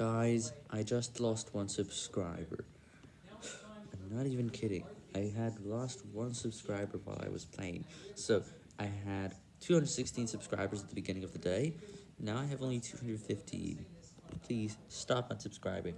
Guys, I just lost one subscriber. I'm not even kidding. I had lost one subscriber while I was playing. So, I had 216 subscribers at the beginning of the day. Now I have only 215. Please, stop unsubscribing.